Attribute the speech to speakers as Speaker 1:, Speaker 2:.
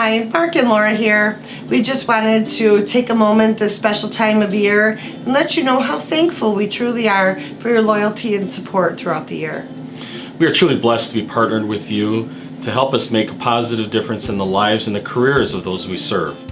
Speaker 1: Hi, Mark and Laura here. We just wanted to take a moment this special time of year and let you know how thankful we truly are for your loyalty and support throughout the year.
Speaker 2: We are truly blessed to be partnered with you to help us make a positive difference in the lives and the careers of those we serve.